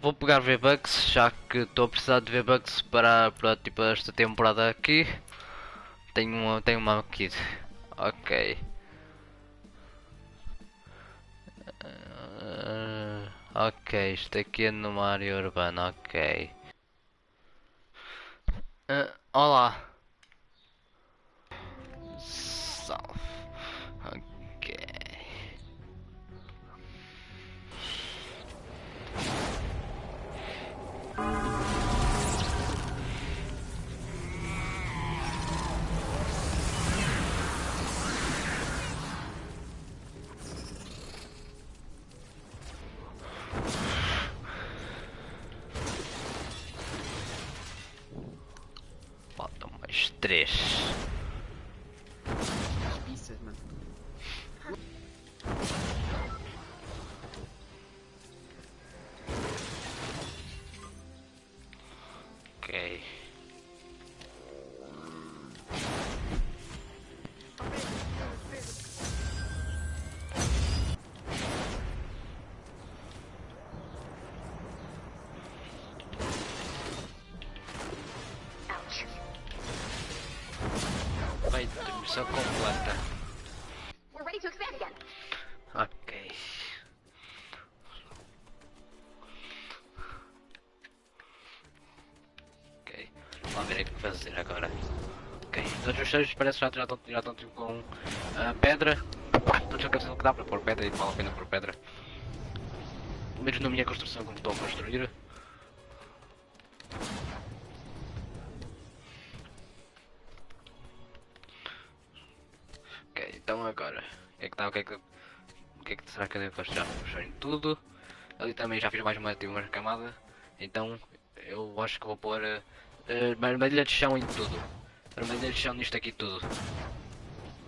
Vou pegar V-Bucks, já que estou a precisar de V-Bucks para, para tipo, esta temporada aqui. Tenho uma, tenho uma kit. Ok. Uh, ok, isto aqui é numa área urbana, ok. Uh, olá. Faltam mais três. Ok. Todos os cheiros parece que já, já, estão, já estão tipo com ah, pedra. Todos aqueles que dá para pôr pedra e vale a pena pôr pedra. Pelo menos na minha construção como estou a construir. Ok, então agora. O que é que está? O que é que. O que é que será que eu devo? Já fechar em tudo. Ali também já fiz mais uma, tive uma camada. Então eu acho que vou pôr uh, uh, armadilha de chão em tudo. Armadilha de chão nisto aqui tudo.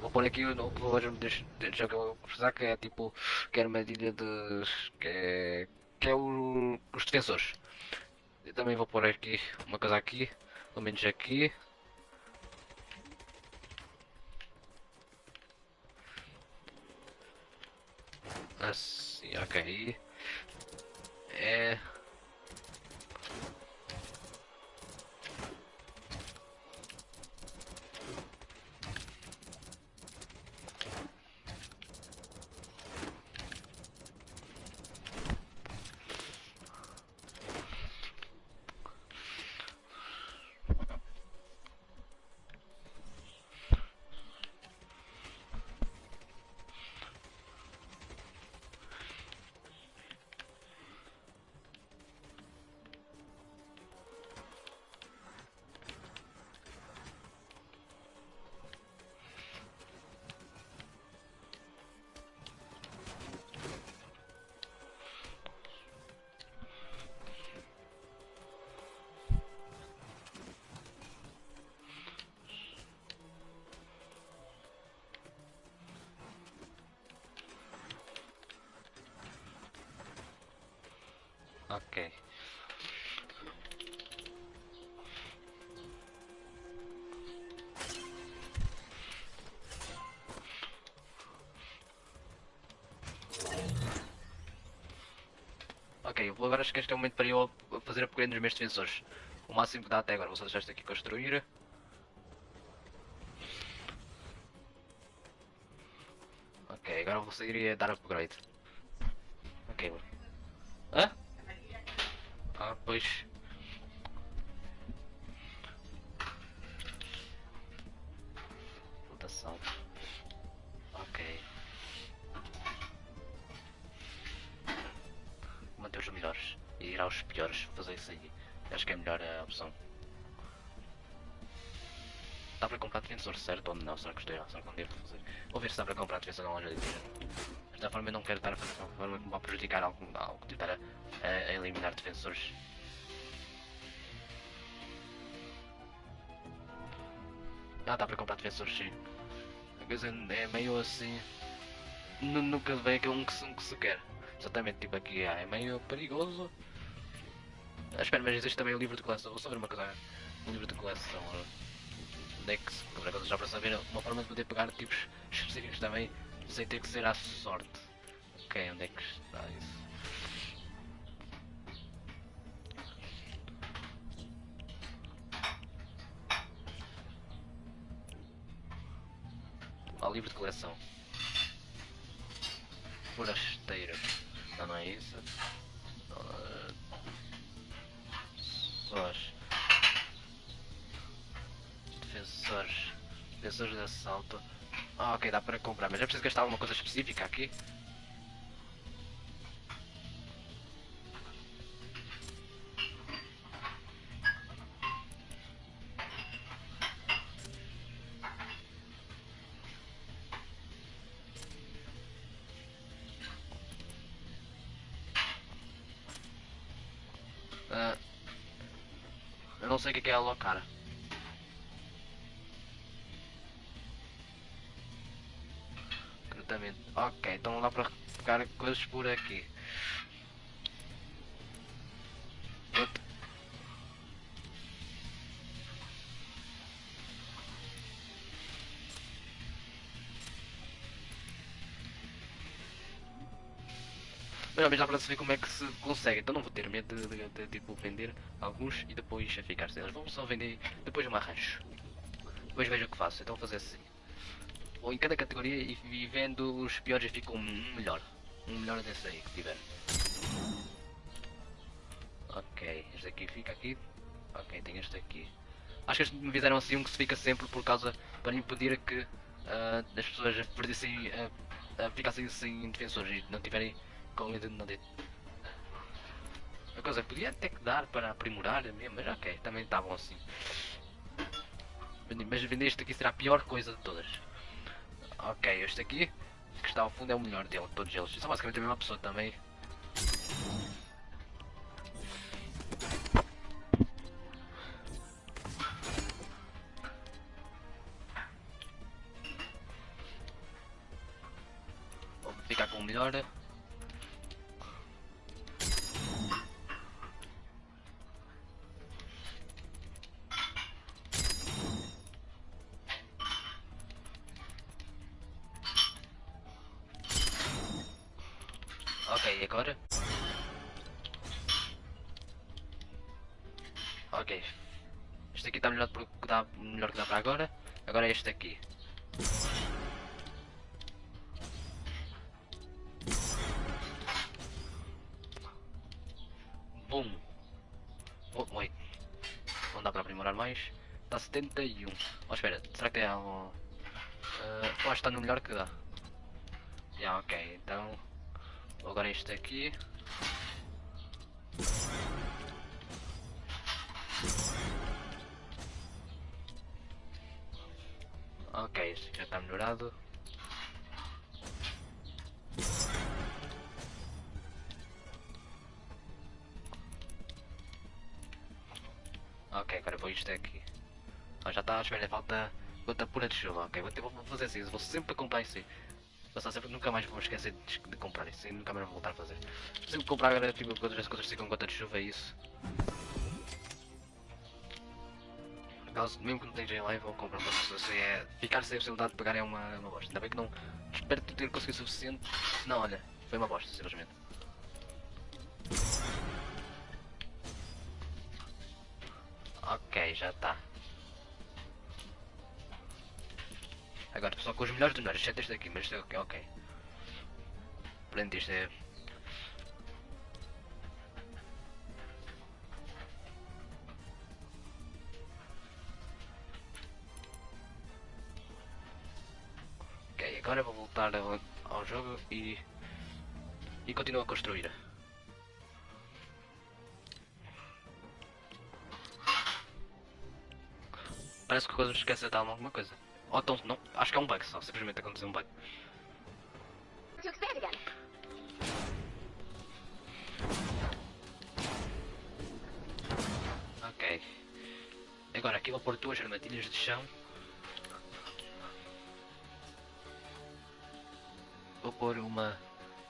Vou pôr aqui o vou deixa que eu vou precisar que é tipo que é armadilha de. que é. que é o, os defensores. Eu também vou pôr aqui uma coisa aqui, pelo menos aqui. Assim, ok. É. Ok. Ok, agora acho que este é o momento para eu fazer upgrade nos meus defensores. O máximo que dá até agora, vou só deixar isto aqui construir. Ok, agora vou sair e dar upgrade. Ah, pois. Votação. Ok. Manter os melhores e ir aos piores, fazer isso aí. Acho que é a melhor eh, opção. Dá para comprar defensor certo ou não? Será que estou Será que não devo fazer? Vou ver se dá para comprar defensor na loja de tira. Desta forma eu não quero estar a fazer de uma forma que me vai prejudicar algo, algo tentar a, a, a eliminar defensores. Ah, dá para comprar defensores sim. A coisa é meio assim. nu- Nunca vem aquele um que, se- um que se quer. Exatamente, tipo aqui ah, é meio perigoso. Ah, espera, mas existe também o livro de coleção. Vou só ver uma coisa. Um livro de coleção. Onde é que se. Coisa já para saber uma forma de poder pegar tipos específicos também sem ter que ser à sorte. Ok, onde é que está isso? Ó, livro de coleção. Forasteiro. Não, não é isso. Sós. Defensores. Defensores de assalto. Ah, ok, dá para comprar, mas é preciso gastar alguma coisa específica aqui. É alocar. Ok, então dá para pegar coisas por aqui. Mas menos dá para saber como é que se consegue. Então não vou ter medo de, de, de, tipo vender alguns e depois ficar sem eles. Vamos só vender depois me arranjo. Depois vejo o que faço. Então vou fazer assim. Ou em cada categoria e, e vendo os piores fica um melhor. Um melhor desse aí que tiver. Ok, este aqui fica aqui. Ok, tem este aqui. Acho que eles me fizeram assim um que se fica sempre por causa para impedir que ah, as pessoas perdessem, ah, ah, ficassem sem defensores e não tiverem com medo de não ter. A coisa podia até que dar para aprimorar mesmo, mas ok, também estavam assim. Mas vender este aqui será a pior coisa de todas. Ok, este aqui, que está ao fundo é o melhor dele, de todos eles. São basicamente a mesma pessoa também. Vou ficar com o melhor. Este aqui. Bum. Oh, wait. Não dá para aprimorar mais. Está 71. Oh, espera. Será que tem algo... Uh, acho que está no melhor que dá. Já, ok. Então... Agora este aqui. Agora vou isto aqui. Ah, já está, espera, falta gota pura de chuva. Ok, vou, vou fazer assim, vou sempre comprar isso aí. Sempre, nunca mais vou esquecer de, de comprar isso e nunca mais vou voltar a fazer. Sempre comprar agora, tipo, as coisas com gota de chuva é isso. Por causa, mesmo que não esteja em live, vou comprar uma coisa assim, é... Ficar sem a possibilidade de pagar é uma, uma bosta. Ainda bem que não... Espero ter conseguido o suficiente. Não, olha, foi uma bosta, simplesmente. Já está. Agora só com os melhores dos melhores, exceto este aqui, mas este ok. Isto é. Ok, agora vou voltar ao, ao jogo e. e continuo a construir. Parece que coisa me esquece de dar alguma coisa. Ou então, não, acho que é um bug só, simplesmente aconteceu um bug. Ok. Agora aqui vou pôr duas armadilhas de chão. Vou pôr uma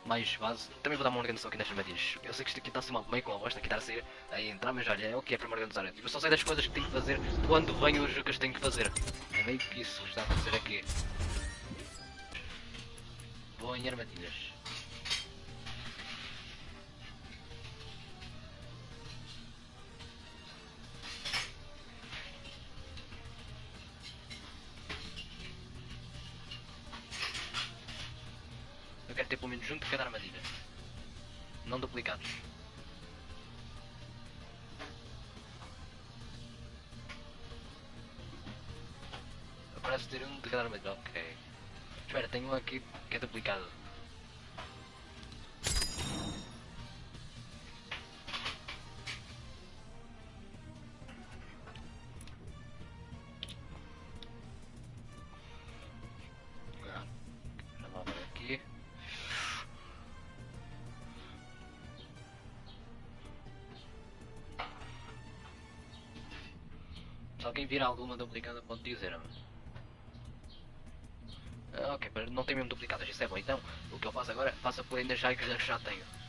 mais base. Também vou dar uma organização aqui nas armadilhas. Eu sei que isto aqui está a ser uma, meio com uma bosta, aqui está a ser a entrar, mas olha, é o que é para me organizar. Eu só sei das coisas que tenho que fazer quando venho os que tenho que fazer. É meio que isso que está a acontecer aqui. Vou em armadilhas. Parece ter um de cada armadilha, ok. Espera, tenho um aqui que é duplicado. Se alguém vir alguma duplicada pode dizer-me. Mas não tem mesmo duplicadas, isso é bom. Então, o que eu faço agora, faço a ainda já que já tenho.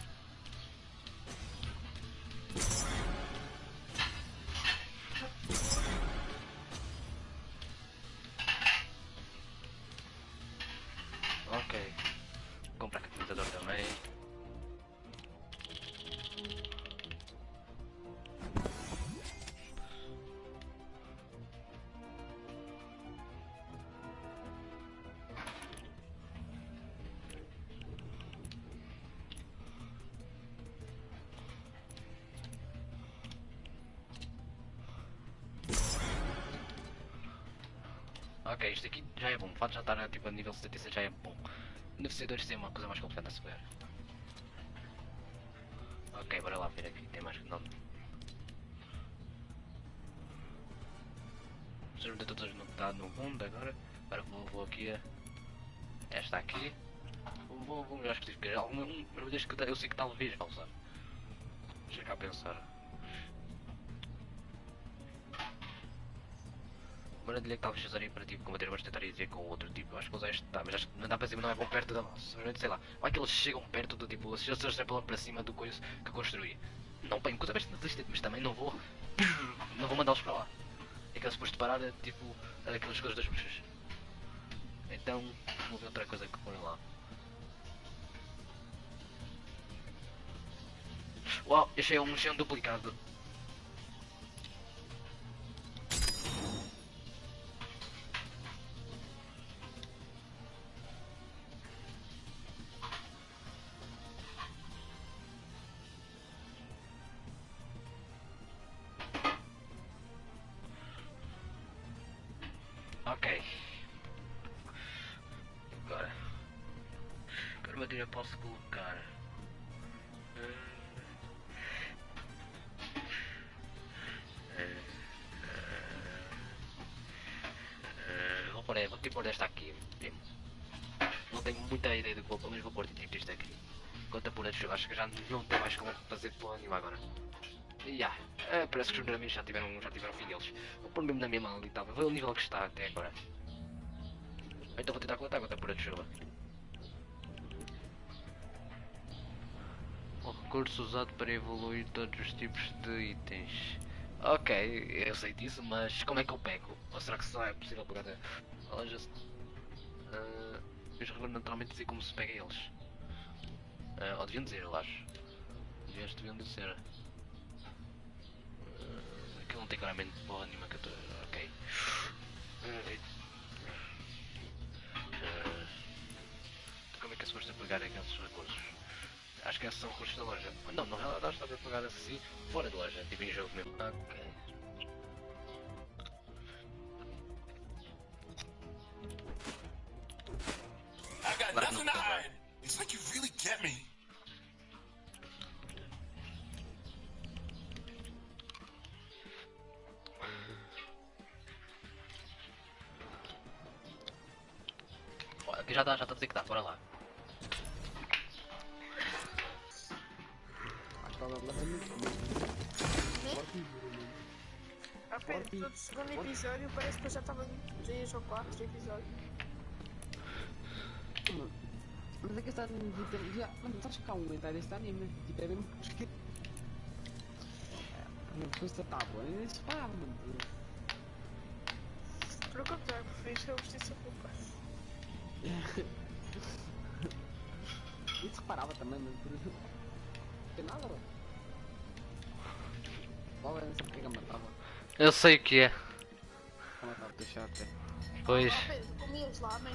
Ok, isto aqui já é bom. O fato já estar tipo, a nível 76 já é bom. Beneficiadores tem uma coisa mais complicada a se ver. Ok, bora lá ver aqui. Tem mais que não. Precisamos de todas não está no mundo agora. Agora vou, vou aqui a. Esta aqui. Vou, vou, melhorar específicas. Alguma. Um, eu sei que talvez vá usar. Deixa cá pensar. Uma armadilha que talvez usaria para tipo combater bastante tentaria com o outro tipo. Acho que usar este tá, mas acho que não dá para cima, não é bom perto da nossa. Sei lá. Vai que eles chegam perto do tipo. Se eles extrapolam para cima do coisa que construí. Não bem, coisa bastante resistente, mas também não vou. Não vou mandá-los para lá. É que eles depois de parar é tipo aquelas coisas das bruxas. Então vou ver outra coisa que põe lá. Uau, achei um chão duplicado. Pôr acho que já não tem mais como fazer porra nenhuma agora. Yeah. parece que os amigos já tiveram, já tiveram fim deles. Pôr mesmo na mesma ali? Vê o nível que está até agora. Então vou tentar coletar contra a pura de chuva. O recurso usado para evoluir todos os tipos de itens. Ok, eu sei disso, mas como é que eu pego? Ou será que só é possível pegar a loja? Uh, revelam naturalmente dizer como se pega eles. Uh, ou deviam dizer, eu acho. Deviam, deviam dizer. Uh, aquilo não tem claramente porra nenhuma que eu tô... Ok. Uh, como é que é suposto pegar aqueles recursos? Acho que esses são recursos da loja. Não, na realidade está a pegar assim fora da loja, tipo em jogo mesmo. Ok. Apenas do segundo episódio parece que eu já estava em 3 ou 4 episódios. Mano, Mas é que está tipo, já, mano, estás cá a aumentar este anime, tipo, é mesmo que Uma coisa tá boa, é isso pá, mano. Pelo contrário, prefiro ser a justiça culpa. Isso reparava também, mano, por isso. Não tem nada, bro. Qual era essa pega matava? Eu sei o que é. A matar o teu chato, é. Pois. Comias lá, mãe.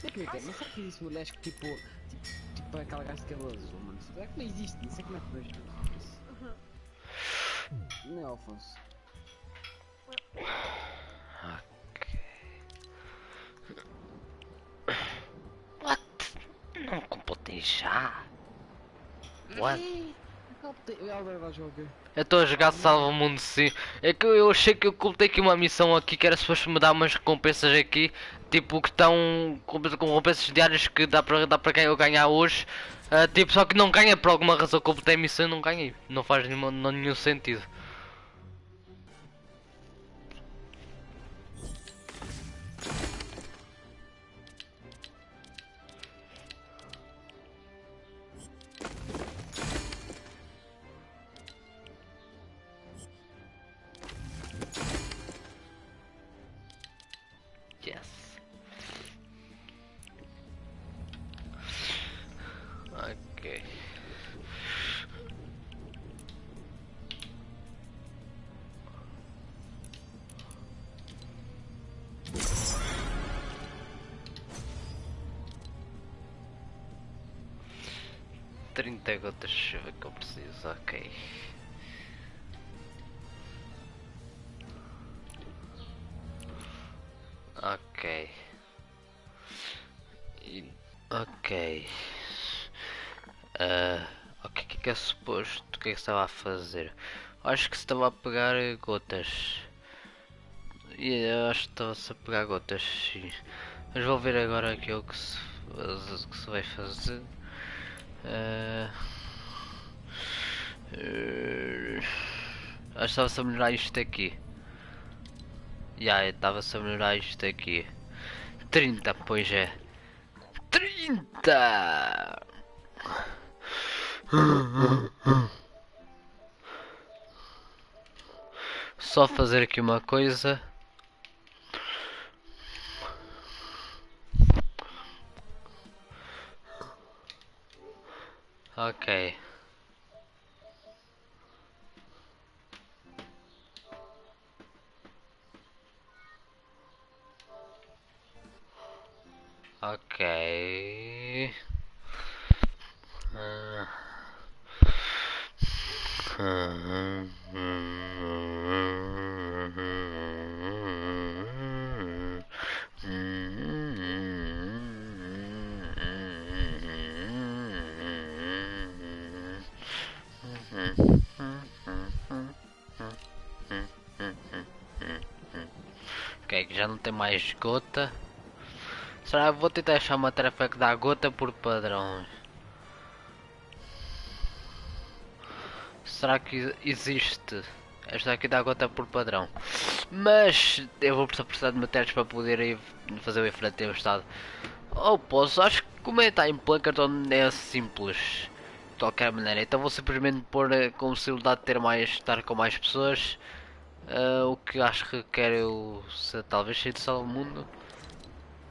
Sei que, mas será que existe mulheres que tipo. Tipo, tipo aquela gaja de cabelo azul, mano? Será que não existe? Não sei como é que vejo isso. Não é, Alfonso? What? Não completei já? What? Eu estou a jogar Salva Mundo sim. É que eu achei que eu completei aqui uma missão aqui que era suposto me dar umas recompensas aqui. Tipo que estão com com recompensas diárias que dá para dá para eu ganhar hoje. Ah, tipo, só que não ganha por alguma razão completei a missão e não ganhei. Não faz nenhum sentido. Que eu preciso, ok. Ok. E- Ok. Ah, o que é que é suposto? O que é que estava a fazer? Acho que se estava a pegar gotas. E acho que estava-se a pegar gotas, sim. Mas vou ver agora aqui o que se, que se vai fazer. Ah, eh, acho que estava-se a melhorar isto aqui. Já, estava-se a melhorar isto aqui. 30, pois é. 30! Só fazer aqui uma coisa. Ok. Ok. Ok, já não tem mais gota. Será que vou tentar achar uma tarefa que dá gota por padrão? Será que existe? Esta aqui dá gota por padrão. Mas eu vou precisar de matérias para poder fazer o de tempestade. Ou posso, acho que como é está em Plankerton é simples. De qualquer maneira, então vou simplesmente pôr eh, com possibilidade de ter mais, estar com mais pessoas. Ah, o que acho que quero se, talvez sair do Salvamundo.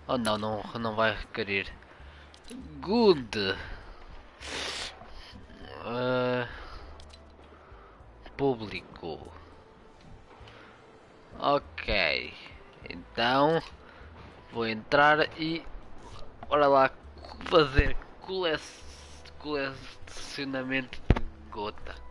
Oh não, não, não vai requerer. Good. Ah, público. Ok. Então vou entrar e bora lá fazer cole colecionamento de gota.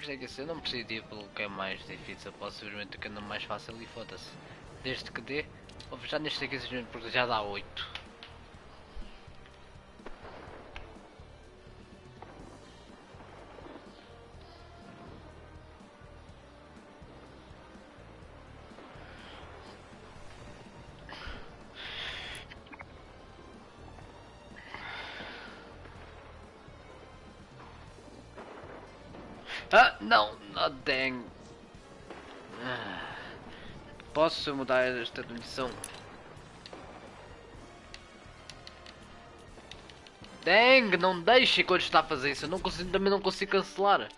Que se eu não preciso ir pelo que é mais difícil, posso simplesmente que anda mais fácil e foda-se. Desde que dê, fechar neste aqui porque já dá 8. Posso mudar esta missão? Dang, não deixe quando está a fazer isso. Eu não consigo, também não consigo cancelar.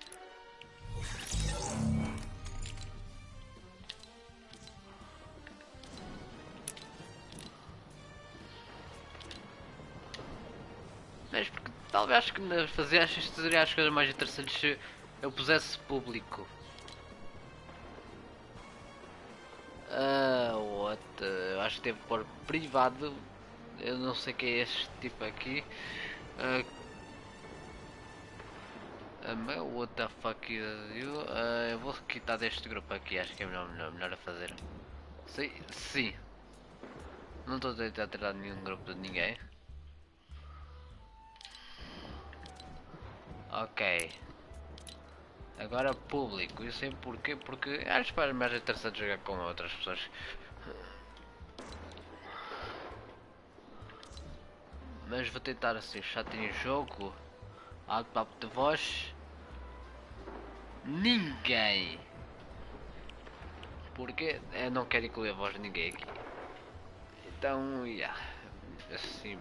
Mas porque talvez acho que fazer acho que seria as coisas mais interessantes se eu pusesse público. Ah, what? Eu acho que devo pôr privado. Eu não sei quem é este tipo aqui. Ah, mas what the fuck you? Ah, eu vou quitar deste grupo aqui, acho que é melhor, melhor, melhor a fazer. Sim, sim. Não estou a tentar tirar nenhum grupo de ninguém. Ok. Agora público, eu sei porquê, porque acho que é mais interessante jogar com outras pessoas. Mas vou tentar assim, chat em jogo, alto de voz, ninguém. Porque eu não quero incluir a voz de ninguém aqui. Então, yeah, assim.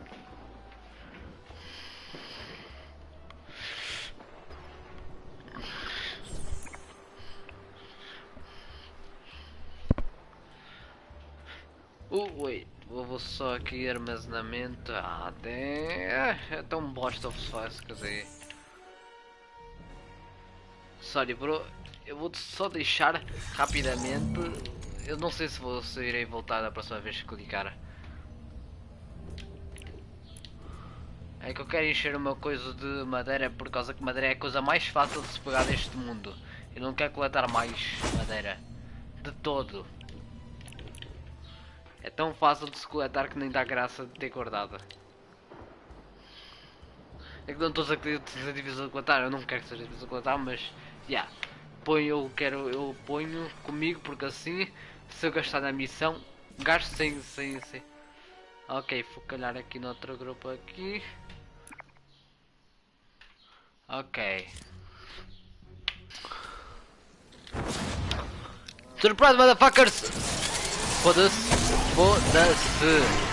Uh, wait, vou só aqui armazenamento. Ah, tem... é tão bosta of faz, quer dizer. Sorry, bro, eu vou só deixar rapidamente. Eu não sei se vou se irei voltar da próxima vez que clicar. É que eu quero encher uma coisa de madeira por causa que madeira é a coisa mais fácil de se pegar neste mundo. Eu não quero coletar mais madeira. De todo. É tão fácil de se coletar que nem dá graça de ter guardado. É que não estou a dizer que seja difícil de coletar, eu não quero que seja difícil de coletar, mas já. Yeah, ponho, eu quero, eu ponho comigo porque assim, se eu gastar na missão, gasto sem, sem, sem. Ok, vou calhar aqui no outro grupo aqui. Ok. Surprise, motherfuckers! Foda-se. Foda-se. Ok.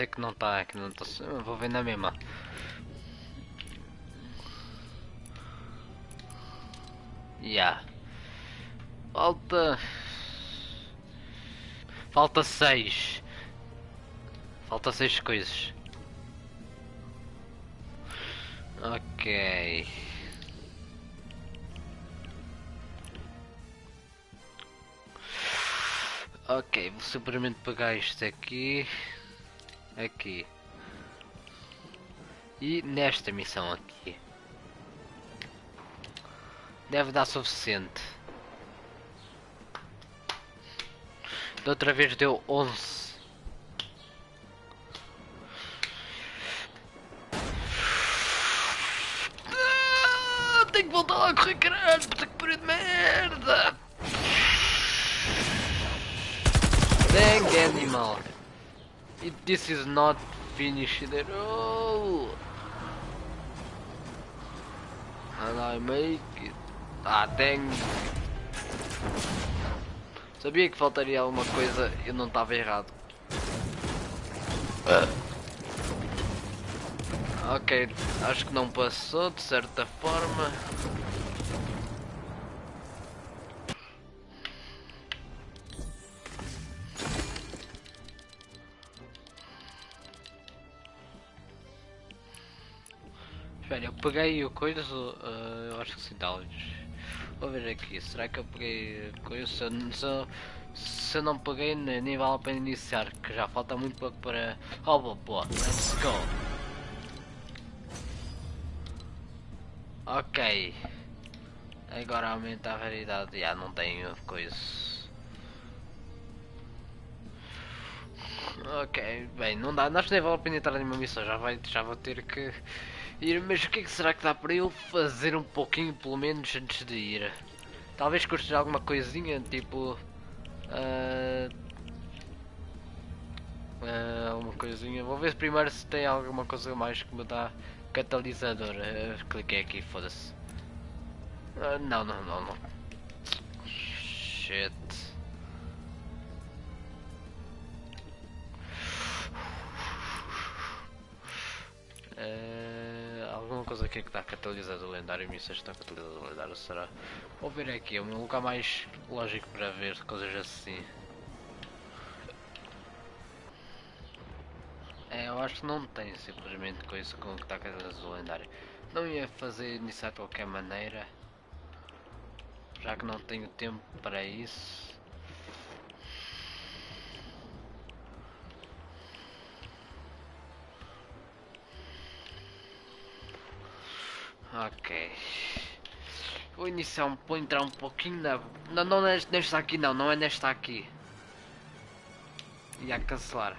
Sei que não tá, que não tá. Vou ver na mesma. Yeah. Falta. Falta seis. Falta seis coisas. Ok. Ok, vou simplesmente pegar isto aqui, aqui e nesta missão aqui. Deve dar suficiente. Da outra vez deu 11. This is not finished at all. And I make it. Ah, dang. Sabia que faltaria alguma coisa e não estava errado. Ok, acho que não passou de certa forma. Peguei o coisa, uh, eu acho que talvez. Vou ver aqui, será que eu peguei coisa? Se eu, se eu, Se eu não peguei, ne- nem vale a pena iniciar, que já falta muito pouco para. Oh, boa, let's go! Ok. Agora aumenta a variedade. Já não tenho coisa. Ok, bem, não dá. Que nem vale a pena entrar numa missão. Já, vai, já vou ter que Mas o que é que será que dá para eu fazer um pouquinho, pelo menos, antes de ir? Talvez construir alguma coisinha, tipo. ah, ah, alguma coisinha. Vou ver primeiro se tem alguma coisa mais que me dá catalisador. Ah, cliquei aqui, foda-se. Ah, não, não, não, não. Shit. Coisa aqui que dá catalisador lendário, missões que dá catalisador lendário será? Vou ver aqui, é um lugar mais lógico para ver coisas assim. É, eu acho que não tem simplesmente coisa com que dá catalisador lendário. Não ia fazer isso de qualquer maneira, já que não tenho tempo para isso. Ok. Vou iniciar um, vou entrar um pouquinho na. Não, não nesta, nesta aqui não, não é nesta aqui. E a cancelar.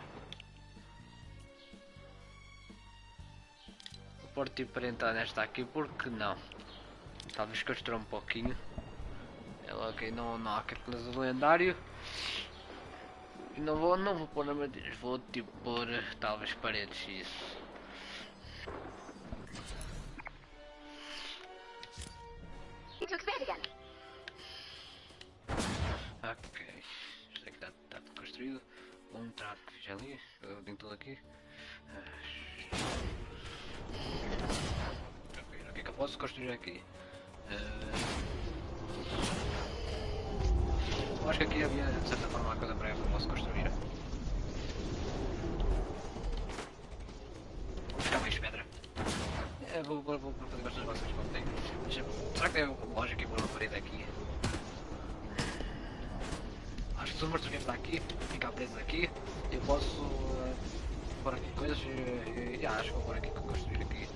Vou pôr tipo para entrar nesta aqui, porque não? Talvez construa um pouquinho. É ok, não, não há catalisador lendário. E não vou, não vou pôr armadilhas, vou tipo pôr talvez paredes isso. Fiz ali, eu tenho tudo aqui. Ah, o que é que eu posso construir aqui? Ah, acho que aqui havia de certa forma uma coisa para eu posso construir. Vou buscar mais pedra. É, vou, vou, vou fazer bastante como tenho. Deixa- Será que tem lógica pôr uma parede aqui? Acho que se o monstro vier aqui, ficar preso aqui, eu posso eh, pôr aqui coisas e, e ah, acho que vou pôr aqui, construir aqui.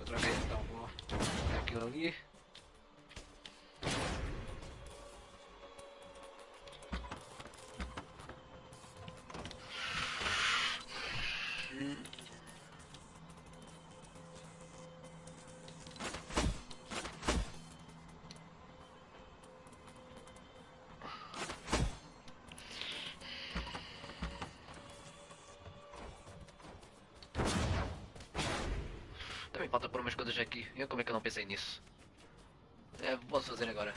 Outra vez então vou pôr aquilo ali. Hum. Umas coisas aqui. Eu como é que eu não pensei nisso? É, posso fazer agora.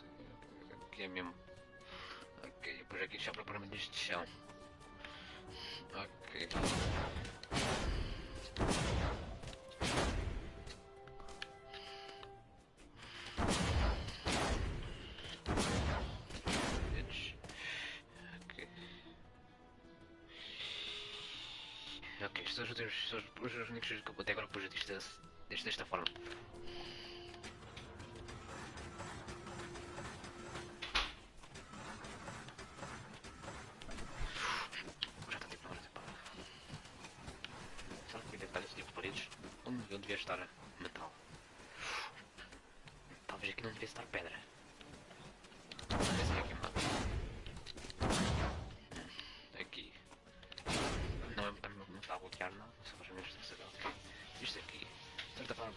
Aqui, aqui é mesmo. Ok, depois aqui já procuramos de chão. Ok. Ok. Estes são os, únicos que eu até agora pus deste, desta forma.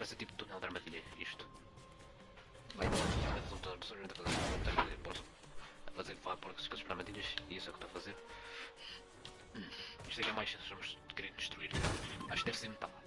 Vai ser tipo túnel de armadilha, isto. Vai, mas não estou a fazer posso fazer vá por as coisas para armadilhas e isso é o que estou a fazer. Isto aqui é mais se vamos querer destruir. Acho que deve ser metal.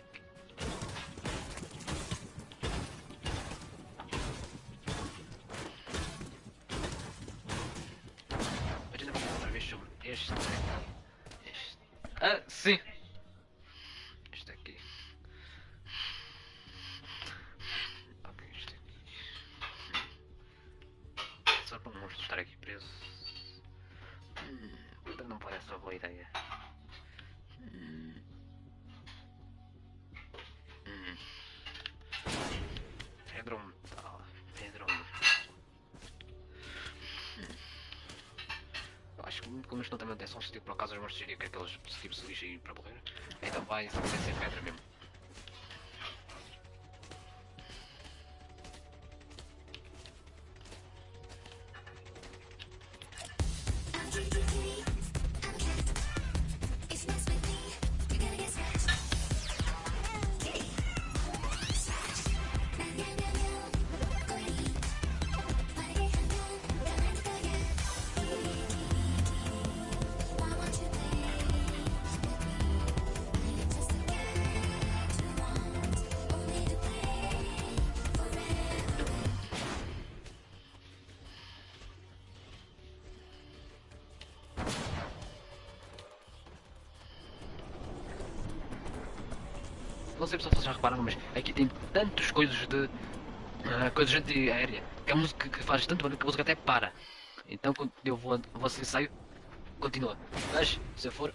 Como isto não tem manutenção, se tipo, por acaso os monstros diriam que aqueles tipo se lixam e ir para morrer, então vai vai ser pedra mesmo. Repararam, mas aqui tem tantas coisas de. ah, coisas anti-aérea que a música que faz tanto barulho que a música até para. Então quando eu vou, assim saio, continua. Mas se eu for.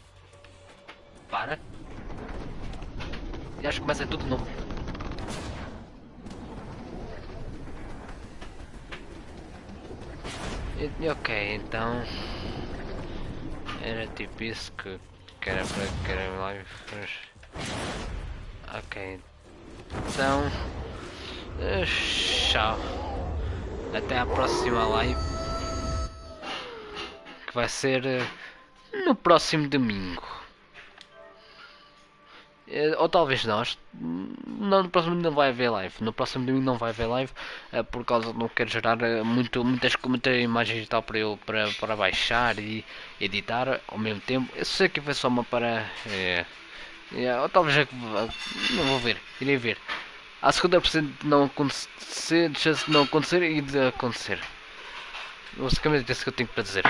Para. E acho que começa tudo de novo. E- Ok, então. Era tipo isso que, que era para que era live. Ok. Então. eh, Tchau. Até à próxima live. Que vai ser eh, no próximo domingo. Eh, Ou talvez nós. Não, no próximo domingo não vai haver live. No próximo domingo não vai haver live. por causa de não quero gerar muito, muitas, imagens e tal para eu para, para baixar e editar ao mesmo tempo. Eu sei que foi só uma para. eh, Yeah, ou talvez é não vou ver, irei ver. Há 50% de não acontecer, de chance de não acontecer e de acontecer. Basicamente é isso que eu tenho para dizer.